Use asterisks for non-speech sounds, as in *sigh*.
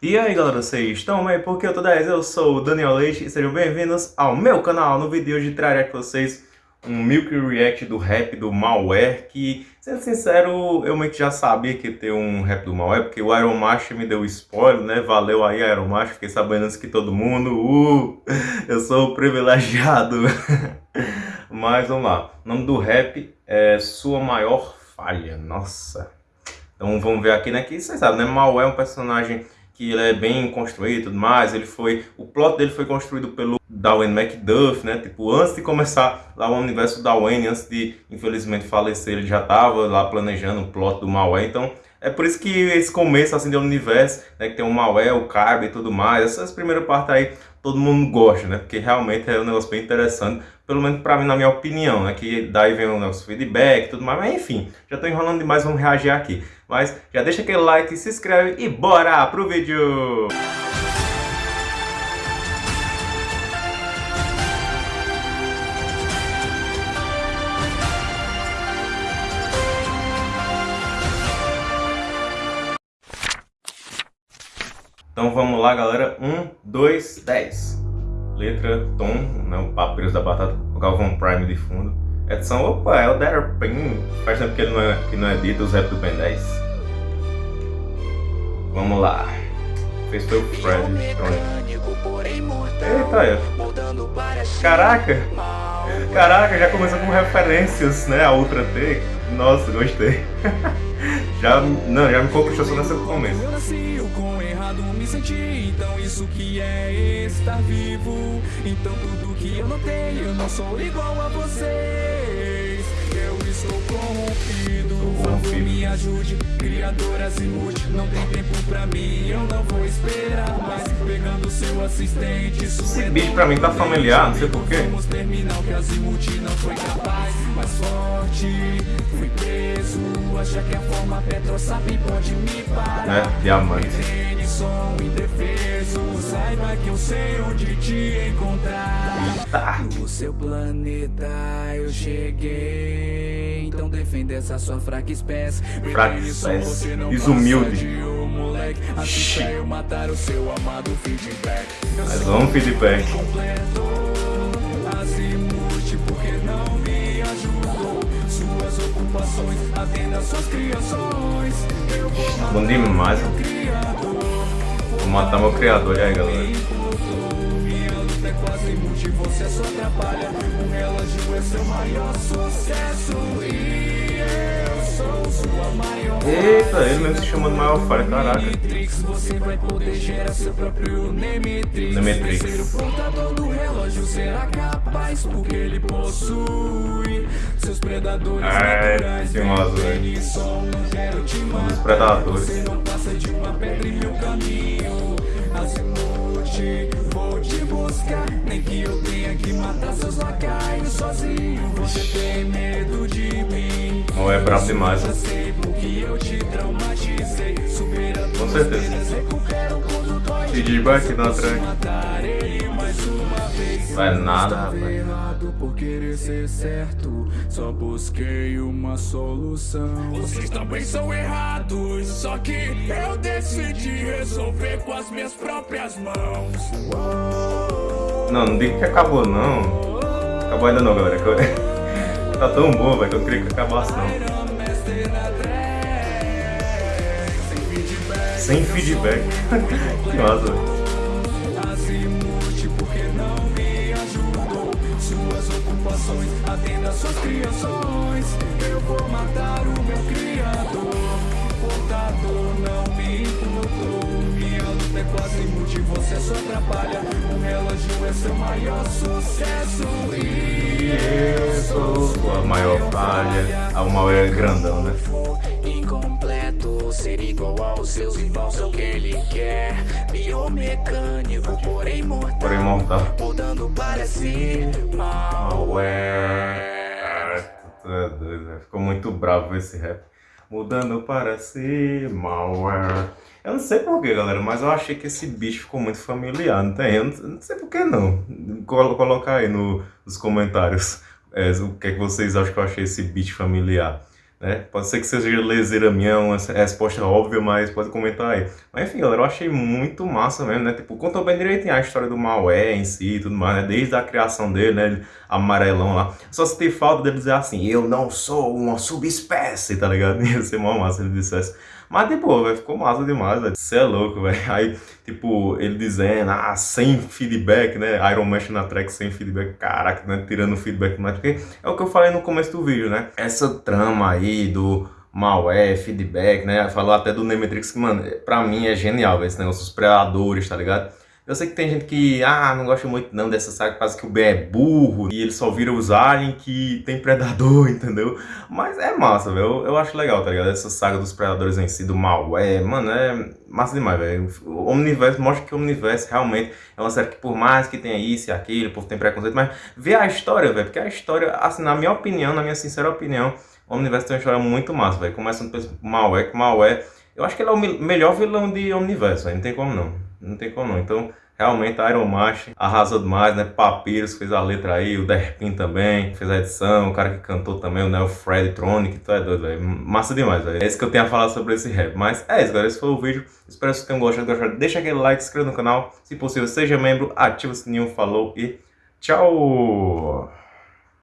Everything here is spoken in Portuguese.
E aí galera, vocês estão bem? Porque eu tô 10, eu sou o Daniel Leite e sejam bem-vindos ao meu canal. No vídeo de hoje trarei com vocês um Milk React do rap do Malware que, sendo sincero, eu meio que já sabia que ia ter um rap do Malware porque o Iron Master me deu spoiler, né? Valeu aí Iron Master, fiquei sabendo antes que todo mundo. Uh, eu sou privilegiado. *laughs* Mas vamos lá, o nome do rap é Sua Maior Falha, nossa. Então vamos ver aqui, né? Que vocês sabem, né? Malware é um personagem que ele é bem construído e tudo mais, ele foi, o plot dele foi construído pelo Darwin Macduff, né, tipo, antes de começar lá o universo Darwin, antes de, infelizmente, falecer, ele já estava lá planejando o plot do Malware, então, é por isso que esse começo, assim, do universo, né, que tem o Malware, o Carb e tudo mais, essas primeiras partes aí, todo mundo gosta, né, porque realmente é um negócio bem interessante, pelo menos para mim, na minha opinião, né, que daí vem o nosso feedback tudo mais, mas enfim, já estou enrolando demais, vamos reagir aqui. Mas já deixa aquele like, se inscreve e bora pro vídeo! Então vamos lá, galera. 1, 2, 10. Letra, tom, né, o papyrus da batata, o Galvão Prime de fundo. Edição, opa, é o Derpin. Faz tempo que ele não é, que não é dito, os rap do Ben 10. Vamos lá. Fez foi o Fred Eita, é. Caraca! Caraca, já começou com referências, né? A Ultra T. Nossa, gostei. *laughs* já, não, já me conquistou só nesse começo me senti, então isso que é estar vivo. Então tudo que eu não tenho, eu não sou igual a vocês. Eu estou corrompido, favor me ajude. Criadoras e multi, não tem tempo pra mim Eu não vou esperar mais, Esse bicho pra mim tá familiar, não sei porquê Vamos terminar que Azimuth não foi capaz Mais forte, fui preso Acha que a forma Petrosap pode me parar. É, diamante. Som indefeso Saiba que eu sei onde te encontrar. No seu planeta eu cheguei Defenda essa sua fraca espécie. Fraca espécie. Desumilde Assim eu matar o seu amado feedback. Mas vamos feedback. Porque não me ajudou. Suas ocupações, atenda suas criações. Eu vou matar Bom demais, Vou matar meu criador, e aí galera? É quase multi, você só atrapalha. O relógio é seu maior sucesso Eita, ele mesmo se chama de maior falha, caraca. Você vai poder gerar seu próprio Nemetrix. Nemetrix. Ser o portador do relógio será capaz Porque ele possui seus predadores naturais. velho. Um dos predadores. Você não passa de uma pedra em meu caminho. Azimuth, vou te buscar. Nem que eu tenha que matar seus lacaios sozinho. Você tem medo de mim. Não é brabo demais. Eu porque eu te traumatizei Supera Com certeza. Feedback na track Vai nada, rapaz. por querer ser certo. Só busquei uma solução. Vocês também são errados Só que eu decidi resolver com as minhas próprias mãos. Não, não diga que acabou não. Acabou ainda não, galera *laughs* Tá tão bom, velho, que eu queria que acabasse não Sem feedback Que massa, velho ocupações Atenda suas criações Eu vou matar o meu criador Portador não me importou Minha luta é quase inútil, você só atrapalha O relógio é seu maior sucesso E eu sou sua maior falha A uma é grandão, né? Ser igual aos seus irmãos é o que ele quer. Biomecânico, porém mortal. Porém mortal. Mudando para si malware. Ficou muito bravo esse rap. Mudando para si malware. Eu não sei porquê, galera, mas eu achei que esse bicho ficou muito familiar, não tem? Eu não, sei porquê não. Coloca aí no, nos comentários é, o que, é que vocês acham que eu achei esse bicho familiar né? Pode ser que seja leseira minha, uma resposta óbvia, mas pode comentar aí. Mas enfim, galera, eu achei muito massa mesmo, né? Tipo, contou bem direitinho a história do Malé em si e tudo mais, né? Desde a criação dele, né? Amarelão lá. Só se tem falta dele dizer assim, eu não sou uma subespécie, tá ligado? *laughs* Ia ser mó massa ele dissesse. Mas, tipo, velho, ficou massa demais, velho. Você é louco, velho. Aí, tipo, ele dizendo, ah, sem feedback, né? Iron Man na track sem feedback. Caraca, né? Tirando feedback mais. Porque é o que eu falei no começo do vídeo, né? Essa trama aí do malware, feedback, né? Falou até do Nemetrix, que, mano, pra mim é genial, esse negócio dos predadores, tá ligado? Eu sei que tem gente que, ah, não gosta muito não dessa saga, quase que o Ben é burro e ele só vira os aliens que tem predador, *laughs* entendeu? Mas é massa, velho. Eu, eu, acho legal, tá ligado? Essa saga dos predadores em si, do malware, mano, é massa demais, velho. O Omniverse mostra que o Omniverse realmente é uma série que, por mais que tenha isso e aquilo, o povo tem preconceito, mas vê a história, velho, porque a história, assim, na minha opinião, na minha sincera opinião, o Omniverse tem uma história muito massa, velho. Começando pelo malware, que malware, eu acho que ele é o melhor vilão de Omniverse, velho. Não tem como não. Não tem como não. Então, realmente a Iron Master arrasou demais, né? Papyrus fez a letra aí, o Derpin também fez a edição, o cara que cantou também, o Neo Fred Tronic, tu é doido, velho. Massa demais, velho. É isso que eu tenho a falar sobre esse rap. Mas é isso, galera. Esse foi o vídeo. Espero que vocês tenham gostado. gostado. Deixa aquele like, se inscreva no canal. Se possível, seja membro, ativa o sininho, falou e tchau!